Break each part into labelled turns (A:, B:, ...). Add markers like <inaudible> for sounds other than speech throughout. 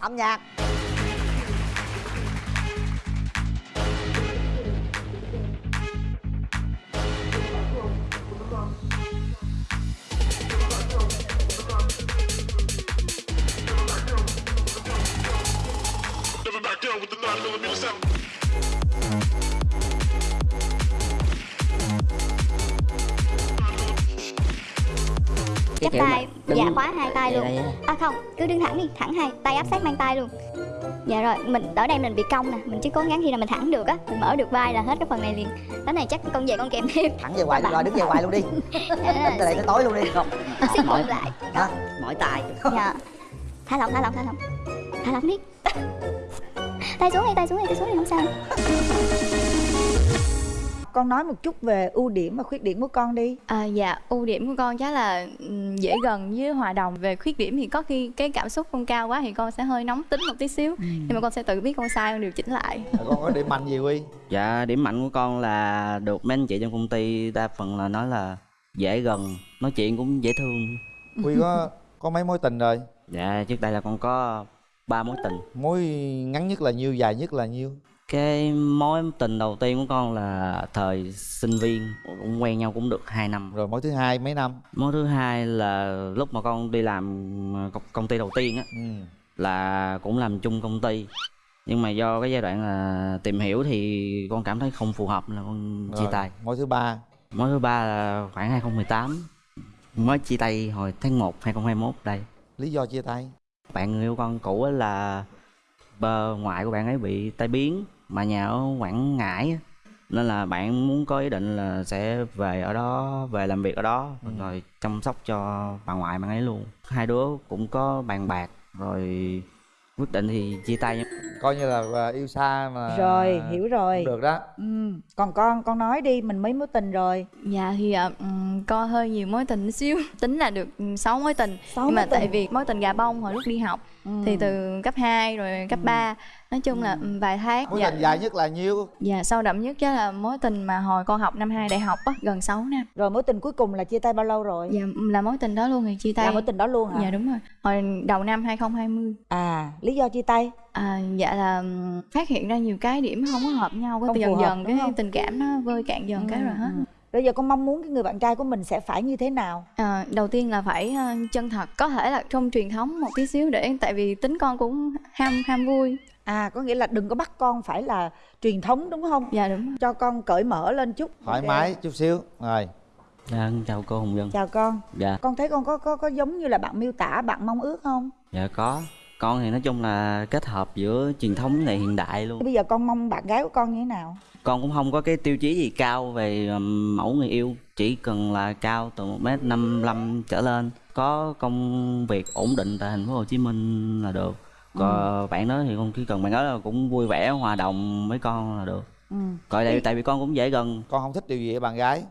A: âm nhạc
B: Never back down with the 9 millimeter sound.
C: chắp
D: kiểu
C: tay
D: mà đứng-
C: dạ khóa hai tay luôn.
D: Vậy đây á.
C: à không cứ đứng thẳng đi thẳng hai tay áp sát mang tay luôn. Dạ rồi mình ở đây mình bị cong nè mình chỉ cố gắng khi nào mình thẳng được á mình mở được vai là hết cái phần này liền. Cái này chắc con về con kèm thêm.
A: Thẳng về hoài rồi đứng về hoài luôn đi. <laughs>
C: Dạ,
A: từ đây tới tối luôn đi. Không. <laughs>
C: bụng lại.
A: Hả?
D: Mỏi tay <laughs>
C: dạ. Thả lỏng thả lỏng thả lỏng. Thả lỏng đi. Tay xuống đi tay xuống đi tay xuống đi không sao
E: con nói một chút về ưu điểm và khuyết điểm của con đi.
F: À, dạ ưu điểm của con chắc là ừm, dễ gần với hòa đồng. Về khuyết điểm thì có khi cái cảm xúc con cao quá thì con sẽ hơi nóng tính một tí xíu. Nhưng mà con sẽ tự biết con sai con điều chỉnh lại.
G: Con có điểm mạnh gì quy
D: dạ điểm mạnh của con là được mấy anh chị trong công ty đa phần là nói là dễ gần nói chuyện cũng dễ thương.
G: Quy có có mấy mối tình rồi?
D: Dạ trước đây là con có ba mối tình.
G: Mối ngắn nhất là nhiêu dài nhất là nhiêu
D: cái mối tình đầu tiên của con là thời sinh viên cũng quen nhau cũng được 2 năm.
G: Rồi mối thứ hai mấy năm?
D: Mối thứ hai là lúc mà con đi làm công, công ty đầu tiên á
G: ừ.
D: là cũng làm chung công ty. Nhưng mà do cái giai đoạn là tìm hiểu thì con cảm thấy không phù hợp là con chia
G: Rồi,
D: tay.
G: mối thứ ba?
D: Mối thứ ba là khoảng 2018 mới chia tay hồi tháng 1 2021 đây.
G: Lý do chia tay?
D: Bạn người yêu con cũ là bờ ngoại của bạn ấy bị tai biến mà nhà ở Quảng Ngãi nên là bạn muốn có ý định là sẽ về ở đó về làm việc ở đó rồi chăm sóc cho bà ngoại bạn ấy luôn. Hai đứa cũng có bàn bạc rồi quyết định thì chia tay
G: coi như là yêu xa mà
E: rồi hiểu rồi.
G: được đó.
E: Ừ. còn con con nói đi mình mấy mối tình rồi.
F: Dạ thì à, ừm, con hơi nhiều mối tình xíu. Tính là được 6 mối tình.
E: Sáu
F: nhưng mà
E: mối tình.
F: tại vì mối tình gà bông hồi lúc đi học
E: Ừ.
F: thì từ cấp 2 rồi cấp 3 nói chung là ừm, vài tháng
G: mối
F: dạ,
G: tình dài nhất là nhiêu?
F: Dạ sâu đậm nhất chắc là mối tình mà hồi con học năm 2 đại học á gần 6 năm.
E: Rồi mối tình cuối cùng là chia tay bao lâu rồi?
F: Dạ là mối tình đó luôn thì chia tay.
E: là mối tình đó luôn hả?
F: Dạ đúng rồi hồi đầu năm 2020
E: à lý do chia tay?
F: À, dạ là phát hiện ra nhiều cái điểm không có hợp nhau cái dần
E: hợp,
F: dần cái
E: không?
F: tình cảm nó vơi cạn dần cái rồi hết.
E: Ừ. bây giờ con mong muốn cái người bạn trai của mình sẽ phải như thế nào?
F: À, đầu tiên là phải ờ, chân thật có thể là trong truyền thống một tí xíu để tại vì tính con cũng ham ham vui.
E: À có nghĩa là đừng có bắt con phải là truyền thống đúng không?
F: Dạ đúng
E: cho con cởi mở lên chút.
G: Thoải
E: Ok.
G: mái chút xíu. Rồi.
D: Dạ chào cô Hùng Dân
E: chào con.
D: Dạ.
E: Con thấy con có có có giống như là bạn miêu tả bạn mong ước không?
D: Dạ có con thì nói chung là kết hợp giữa truyền thống này hiện đại luôn.
E: Bây giờ con mong bạn gái của con như thế nào?
D: Con cũng không có cái tiêu chí gì cao về um, mẫu người yêu chỉ cần là cao từ một m năm trở lên. Có công việc ổn định tại thành phố Hồ Chí Minh là được. Còn bạn đó thì con chỉ cần bạn đó là cũng vui vẻ hòa đồng với con là được.
E: Ừ.
D: còn tại, tại vì con cũng dễ gần.
G: Con không thích điều gì ở bạn gái.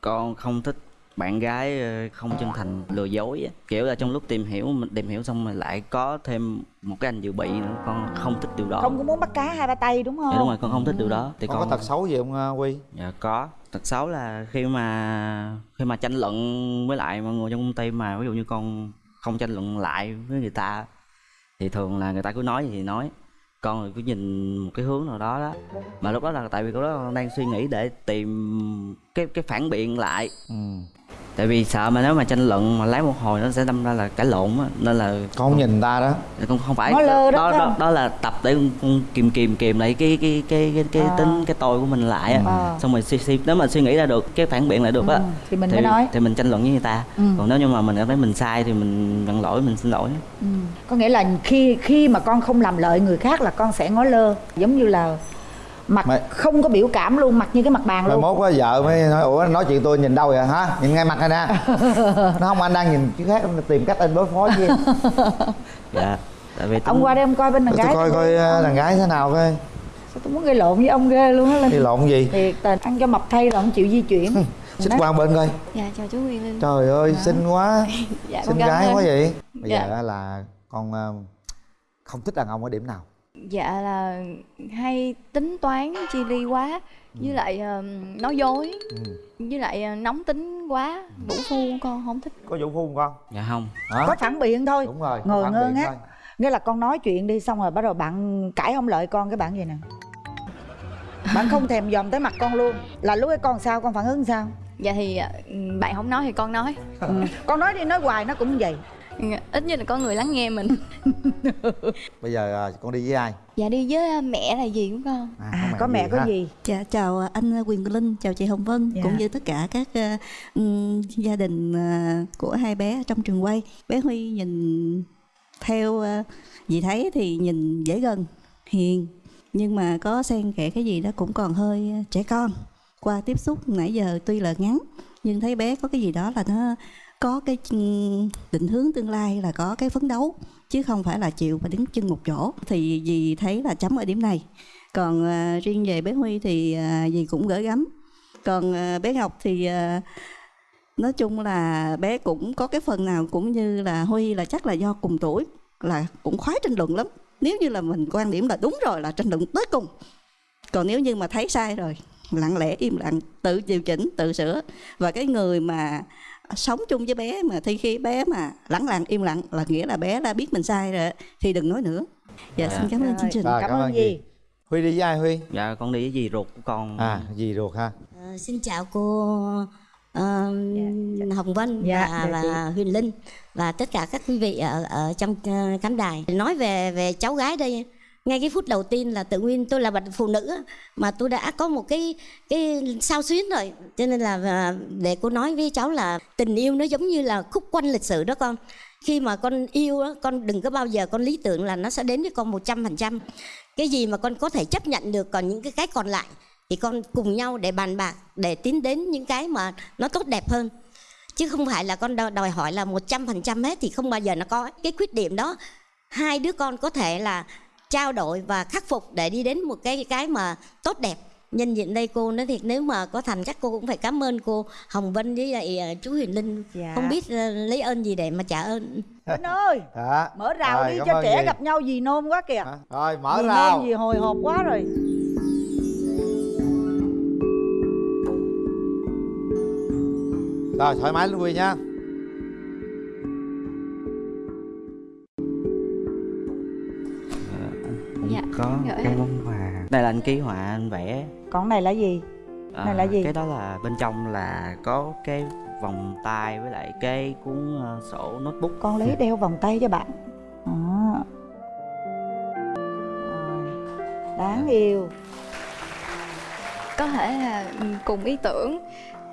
D: Con không thích bạn gái ờ, không chân thành lừa dối á. kiểu là trong lúc tìm hiểu mình tìm hiểu xong rồi lại có thêm một cái anh dự bị nữa con không thích điều đó.
E: Không có muốn bắt cá hai ba tay đúng không
D: dạ đúng rồi con không thích điều đó. Thì
G: con,
D: con
G: có tật xấu gì không à, quy?
D: Dạ có. Tật xấu là khi mà khi mà tranh luận với lại mọi người trong công ty mà ví dụ như con không tranh luận lại với người ta thì thường là người ta cứ nói gì thì nói. Con rồi cứ nhìn một cái hướng nào đó đó. Mà lúc đó là tại vì đó con đang suy nghĩ để tìm cái cái phản biện lại.
G: Ừ.
D: tại vì sợ mà nếu mà tranh luận mà lấy một hồi nó sẽ đâm ra là cãi lộn á nên là
G: con không nhìn người ta đó
D: con không phải
E: đó
D: đó, đó,
E: không?
D: đó là tập để con, kìm kìm kìm lại cái cái cái cái cái
E: À.
D: tính cái tôi của mình lại á
E: À.
D: xong rồi suy, suy, nếu mà suy nghĩ ra được cái phản biện lại được á
E: Ừ, thì mình mới nói.
D: thì mình tranh luận với người ta
E: Ừ.
D: còn nếu như mà mình cảm thấy mình sai thì mình nhận lỗi mình xin lỗi
E: ừ. có nghĩa là khi khi mà con không làm lợi người khác là con sẽ ngó lơ giống như là mặt
G: Mày-
E: không có biểu cảm luôn mặt như cái mặt bàn luôn.
G: mốt có vợ mới nói ủa nói chuyện tôi nhìn đâu vậy? Hả? Nhìn ngay mặt này nè. <laughs> Nó không anh đang nhìn chứ khác anh tìm cách anh đối phó với em. <laughs>
D: Dạ tại vì
E: ông qua đây ông coi bên đàn
G: tôi
E: gái
G: coi coi ờ, đàn gái thế nào coi.
E: Sao tôi muốn gây lộn với ông ghê luôn á lên
G: đi lộn gì?
E: thiệt tình ăn cho mập thay là không chịu di chuyển.
G: Xích qua bên coi.
F: Dạ chào chú Nguyên Linh
G: trời ơi xinh quá. <laughs>
F: Dạ
G: xinh gái
F: ơn.
G: quá vậy. Bây
F: Dạ.
G: giờ á là con ờ, không thích đàn ông ở điểm nào
F: dạ là hay tính toán chi ly quá với lại ờm, nói dối
G: ừ.
F: với lại ờ, nóng tính quá vũ phu con không thích.
G: Có vũ phu không con?
D: Dạ không.
G: Hả?
E: Có phản biện thôi.
G: Đúng rồi
E: ngồi
G: phản
E: ngơ
G: biện
E: ngác.
G: thôi.
E: nghĩa là con nói chuyện đi xong rồi bắt đầu bạn cãi không lợi con cái bạn gì nè? Bạn không thèm dòm tới mặt con luôn. Là lúc ấy con sao con phản ứng sao?
F: Dạ thì ờ, bạn không nói thì con nói.
E: Ừ. con nói đi nói hoài nó cũng vậy.
F: Ừ, ít nhất là có người lắng nghe mình <laughs>
G: bây giờ à, con đi với ai
F: dạ đi với ờ, mẹ là gì của con
E: à có mẹ có
G: ha?
E: gì
H: Dạ, chào anh Quyền Linh, chào chị Hồng Vân
E: Dạ.
H: cũng như tất cả các ừm, gia đình ờ, của hai bé trong trường quay. Bé Huy nhìn theo ờ, dì thấy thì nhìn dễ gần, hiền nhưng mà có xen kẽ cái gì đó cũng còn hơi trẻ con. Qua tiếp xúc nãy giờ tuy là ngắn nhưng thấy bé có cái gì đó là nó có cái ừ, định hướng tương lai là có cái phấn đấu chứ không phải là chịu và đứng chân một chỗ. Thì dì thấy là chấm ở điểm này. Còn à, riêng về bé Huy thì à, dì cũng gửi gắm. Còn à, bé Ngọc thì à, nói chung là bé cũng có cái phần nào cũng như là Huy là chắc là do cùng tuổi là cũng khoái tranh luận lắm. Nếu như là mình quan điểm là đúng rồi là tranh luận tới cùng. Còn nếu như mà thấy sai rồi lặng lẽ im lặng tự điều chỉnh tự sửa. Và cái người mà sống chung với bé mà thi khi bé mà lẳng lặng im lặng là nghĩa là bé đã biết mình sai rồi thì đừng nói nữa. Dạ xin cảm ơn
E: Rồi.
H: chương trình.
G: Rồi,
E: cảm,
G: cảm
E: ơn gì?
G: dì. huy đi với ai huy?
D: Dạ con đi với dì ruột của con.
G: À gì ruột ha.
I: Ờ, xin chào cô ờ, Hồng Vân
E: Dạ,
I: và,
E: dạ
I: và Huyền Linh và tất cả các quý vị ở ở trong ờ, khán đài. Nói về về cháu gái đây, ngay cái phút đầu tiên là tự nhiên tôi là một phụ nữ mà tôi đã có một cái cái sao xuyến rồi, cho nên là à, để cô nói với cháu là tình yêu nó giống như là khúc quanh lịch sử đó con. Khi mà con yêu con đừng có bao giờ con lý tưởng là nó sẽ đến với con một trăm phần trăm. Cái gì mà con có thể chấp nhận được còn những cái cái còn lại thì con cùng nhau để bàn bạc để tiến đến những cái mà nó tốt đẹp hơn. Chứ không phải là con đòi hỏi là một trăm phần trăm hết thì không bao giờ nó có. Cái khuyết điểm đó hai đứa con có thể là trao đổi và khắc phục để đi đến một cái cái mà tốt đẹp. Nhân diện đây cô nói thiệt nếu mà có thành chắc cô cũng phải cảm ơn cô Hồng Vân với lại ờ, chú Huyền Linh.
E: Dạ.
I: không biết ờ, lấy ơn gì để mà trả ơn. <laughs>
E: Linh ơi
G: dạ.
E: Mở rào
G: Rồi,
E: đi cho trẻ
G: dì.
E: gặp nhau gì nôn quá kìa.
G: Hả? rồi mở
E: Gì
G: rào.
E: nôn gì hồi hộp quá rồi.
G: Rồi thoải mái luôn huy nha
D: có
F: anh.
D: món quà. Đây là anh ký họa anh vẽ.
E: Còn này là gì?
D: À,
E: Này là gì?
D: cái đó là bên trong là có cái vòng tay với lại cái cuốn ờ, sổ notebook.
E: Con lấy đeo vòng tay cho bạn. Đó. Rồi. đáng yêu.
F: Có thể là ừ, cùng ý tưởng.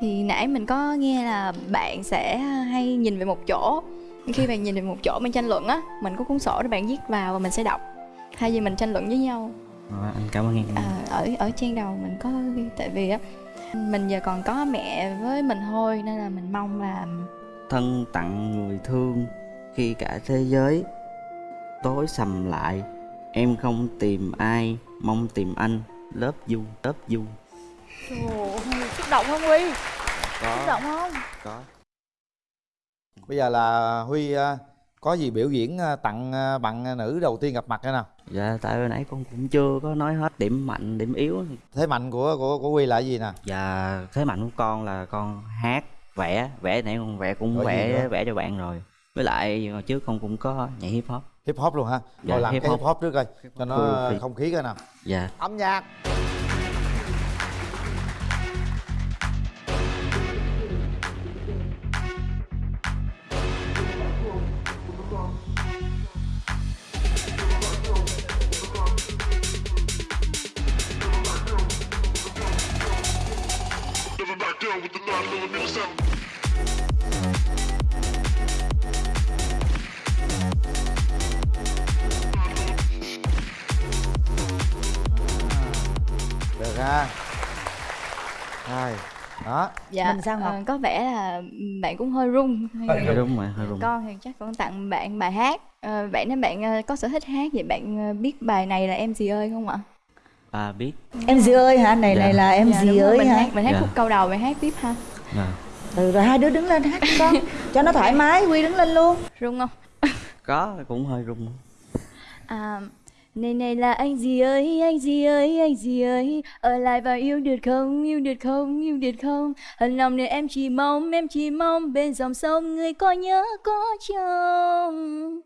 F: Thì nãy mình có nghe là bạn sẽ hay nhìn về một chỗ. Khi bạn nhìn về một chỗ mình tranh luận á mình có cuốn sổ để bạn viết vào và mình sẽ đọc thay vì mình tranh luận với nhau.
D: Rồi, anh cảm ơn em.
F: À, ở ở trang đầu mình có tại vì á mình giờ còn có mẹ với mình thôi nên là mình mong là
D: thân tặng người thương khi cả thế giới tối sầm lại. Em không tìm ai mong tìm anh. Lớp du lớp du.
E: Trời ơi, xúc động không Huy? Xúc
D: có
E: động không?
D: có.
G: Bây giờ là huy à, có gì biểu diễn à, tặng à, bạn nữ đầu tiên gặp mặt hay nào
D: dạ tại hồi nãy con cũng chưa có nói hết điểm mạnh điểm yếu.
G: Thế mạnh của của của huy là gì nè?
D: Và thế mạnh của con là con hát vẽ vẽ nãy con vẽ cũng vẽ vẽ cho bạn rồi. Với lại hồi trước con cũng có nhảy hip hop.
G: Hip hop luôn ha
D: Dạ,
G: rồi làm
D: hip
G: cái
D: hop.
G: hip hop trước coi cho nó không khí coi nào.
D: Dạ.
G: Âm nhạc
B: With the 9 millimeter sound.
G: được ha. Rồi đó.
F: Dạ
E: Mình sao Ngọc?
F: ờ, có vẻ là bạn cũng hơi run.
D: Dạ, đúng rồi hơi rung
F: con thì chắc con tặng bạn bài hát. Ờ, bạn nói bạn ờ, có sở thích hát vậy bạn ờ, biết bài này là em gì ơi không ạ
D: à biết
E: Em gì ơi hả? Này
D: Dạ.
E: này là em
F: Dạ,
E: gì ơi
F: mình
E: hả?
F: hát mình hát
D: Dạ.
F: khúc câu đầu bạn hát tiếp ha
D: dạ.
E: Ừ rồi hai đứa đứng lên hát con Cho nó thoải mái, Huy đứng lên luôn
F: run không
D: có cũng hơi rung
F: À, này này là anh gì ơi, anh gì ơi, anh gì ơi Ở lại và yêu được không, yêu được không, yêu được không Hận lòng này em chỉ mong, em chỉ mong Bên dòng sông người có nhớ có chồng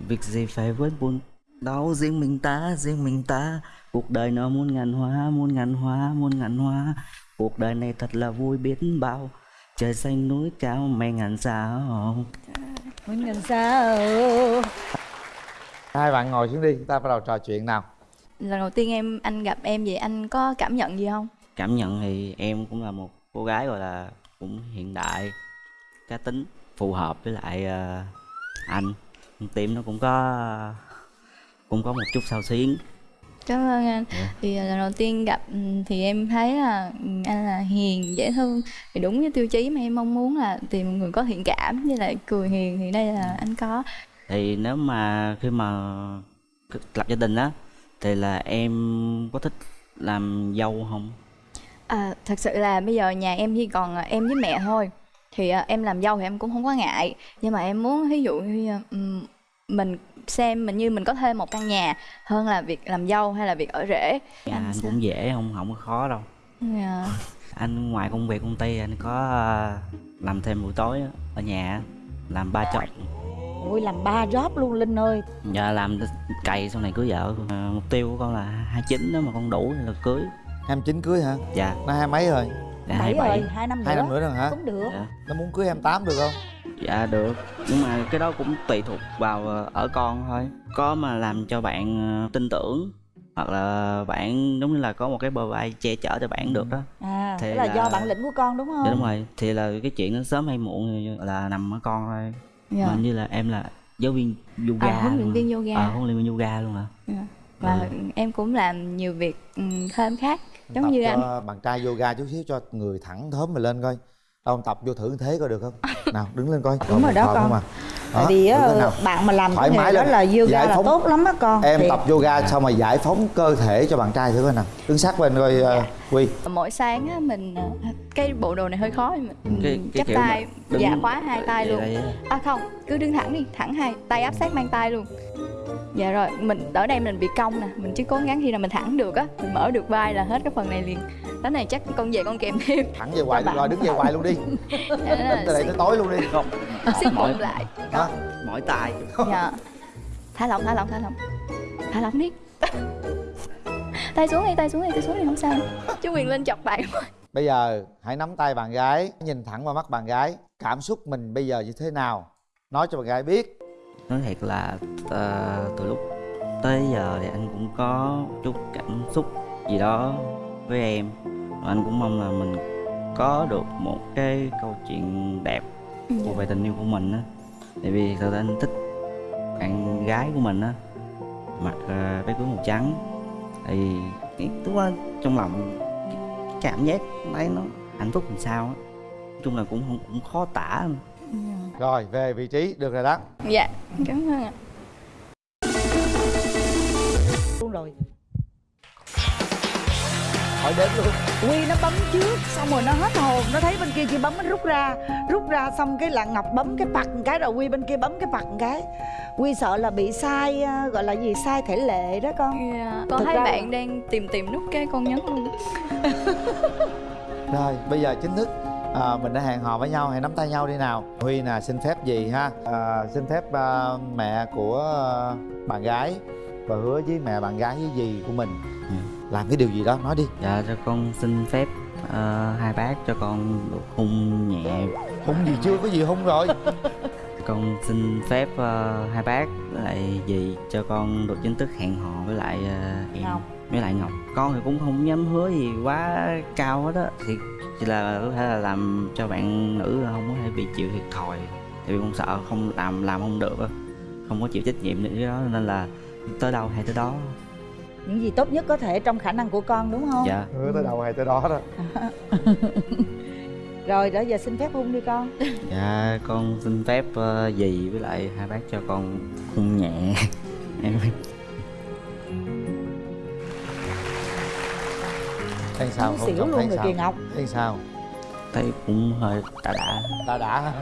D: việc gì phải với buồn đâu riêng mình ta riêng mình ta. Cuộc đời nó muôn ngàn hoa muôn ngàn hoa muôn ngàn hoa. Cuộc đời này thật là vui biết bao. Trời xanh núi cao mây ngàn sao.
E: Mình ngàn sao.
G: Hai bạn ngồi xuống đi ta bắt đầu trò chuyện nào.
F: Lần đầu tiên em anh gặp em vậy anh có cảm nhận gì không?
D: Cảm nhận thì em cũng là một cô gái gọi là cũng hiện đại cá tính phù hợp với lại ờ, anh. Tim nó cũng có cũng có một chút sao xuyến.
F: Cảm ơn anh.
D: Dạ.
F: thì à, lần đầu tiên gặp ừ, thì em thấy là ừ, anh là hiền dễ thương. Thì đúng như tiêu chí mà em mong muốn là tìm một người có thiện cảm với lại cười hiền thì đây là anh có.
D: Thì nếu mà khi mà lập gia đình á thì là em có thích làm dâu không?
F: À, thật sự là bây giờ nhà em chỉ còn à, em với mẹ thôi. Thì à, em làm dâu thì em cũng không có ngại. Nhưng mà em muốn ví dụ như ừm, mình xem mình như mình có thêm một căn nhà hơn là việc làm dâu hay là việc ở rể.
D: Dạ, anh
F: sao?
D: cũng dễ không không có khó đâu.
F: Dạ.
D: anh ngoài công việc công ty anh có ờ, làm thêm buổi tối ở nhà làm ba chồng
E: Ôi làm ba job luôn Linh ơi.
D: Dạ làm cày sau này cưới vợ. Ờ, mục tiêu của con là 29 đó mà con đủ thì là cưới.
G: 29 cưới hả?
D: Dạ.
G: Nó hai mấy rồi?
D: Dạ
E: Bảy
D: 27
E: rồi, hai năm nữa
G: hai năm nữa. rồi hả?
E: Cũng được.
D: Dạ.
G: nó muốn cưới 28 được không
D: dạ được nhưng mà cái đó cũng tùy thuộc vào ờ, ở con thôi có mà làm cho bạn ờ, tin tưởng hoặc là bạn giống như là có một cái bờ vai che chở cho bạn được đó
E: À,
D: Thì
E: là,
D: là-
E: do bản lĩnh của con đúng không?
D: dạ đúng rồi thì là cái chuyện nó sớm hay muộn là nằm ở con thôi
F: Dạ.
D: mà như là em là giáo viên yoga
F: À, huấn luyện viên yoga.
D: à, huấn luyện viên yoga luôn hả
F: Dạ. và
D: Ừ.
F: em cũng làm nhiều việc ừm, thêm khác giống
G: tập
F: như
G: cho
F: anh
G: bạn trai yoga chút xíu cho người thẳng thớm mà lên coi đâu tập vô thử thế coi được không? Nào đứng lên coi.
E: Đúng rồi đó con.
G: à?
E: Tại
G: Đó,
E: vì
G: nào.
E: bạn mà làm
G: Thoải
E: cái nghề
G: mái
E: đó là yoga
G: Giải
E: là tốt lắm á con.
G: Em
E: Thiệt.
G: tập yoga xong rồi giải phóng cơ thể cho bạn trai thử coi nào. Đứng sát bên coi
F: Dạ.
G: uh, quy.
F: Mỗi sáng á, mình ờ, cái bộ đồ này hơi khó mình
D: Cái- cái
F: chắp
D: kiểu
F: tay.
D: Mà đứng
F: dạ khóa hai tay luôn. à không cứ đứng thẳng đi thẳng hai tay áp sát mang tay luôn dạ rồi mình ở đây mình bị cong nè mình chỉ cố gắng khi nào mình thẳng được á mình mở được vai là hết cái phần này liền. Cái này chắc con về con kèm thêm.
G: Thẳng về hoài rồi đứng về hoài luôn đi. <laughs>
F: Dạ,
G: đứng
F: là
G: từ đây tới tối luôn đi.
D: Không.
F: Siết
D: mỏi.
F: bụng lại.
G: Hả?
D: Mỏi tay
F: dạ. Thả lỏng thả lỏng thả lỏng. Thả lỏng đi. <laughs> Tay xuống đi tay xuống đi tay xuống đi không sao. Chú quyền lên chọc bạn
G: bây giờ hãy nắm tay bạn gái nhìn thẳng vào mắt bạn gái. Cảm xúc mình bây giờ như thế nào? Nói cho bạn gái biết
D: nói thiệt là ờ, từ lúc tới giờ thì anh cũng có chút cảm xúc gì đó với em. Và anh cũng mong là mình có được một cái câu chuyện đẹp của về tình yêu của mình á. Tại vì thật anh thích bạn gái của mình á. Mặc ờ, váy cưới màu trắng. Thì cái lúc đó trong lòng cái cảm giác đấy nó hạnh phúc làm sao á. Nói chung là cũng không cũng khó tả
G: rồi về vị trí được rồi đó.
F: Dạ cảm ơn ạ.
E: Luôn rồi.
G: Hỏi đến luôn.
E: Quy nó bấm trước Xong rồi nó hết hồn. Nó thấy bên kia chưa bấm nó rút ra. Rút ra xong cái là Ngọc bấm cái pặt một cái Rồi Quy bên kia bấm cái pặt một cái. Quy sợ là bị sai à, Gọi là gì sai thể lệ đó con.
F: Dạ. con
E: Thực là-
F: bạn đang tìm tìm nút cái con nhấn luôn. <laughs>
G: Rồi bây giờ chính thức à, mình đã hẹn hò với nhau hãy nắm tay nhau đi nào. Huy nè xin phép gì ha? À, xin phép à, mẹ của à, bạn gái và hứa với mẹ bạn gái với dì của mình.
D: Ừ.
G: làm cái điều gì đó nói đi.
D: Dạ cho con xin phép ờ, hai bác cho con được hôn nhẹ.
G: Hung gì chưa? Có gì hung rồi? <laughs>
D: Con xin phép ờ, hai bác với lại dì cho con được chính thức hẹn hò với lại em.
E: Ngọc.
D: Với lại Ngọc Con thì cũng không dám hứa gì quá cao hết á. Thì chỉ là có thể là làm cho bạn nữ là không có thể bị chịu thiệt thòi. Tại vì con sợ không làm làm không được á. Không có chịu trách nhiệm được cái đó nên là tới đâu hay tới đó.
E: Những gì tốt nhất có thể trong khả năng của con đúng không?
D: Dạ.
G: Hứa tới đâu hay tới đó đó. <laughs>
E: Rồi đó giờ xin phép hôn đi con. <laughs>
D: Dạ con xin phép ờ, dì với lại hai bác cho con hôn nhẹ. em <laughs>
G: thấy sao? Không
E: xỉu luôn rồi
G: sao?
E: kìa Ngọc.
G: Thấy sao?
D: Thấy cũng hơi đã đã.
G: Đã đã?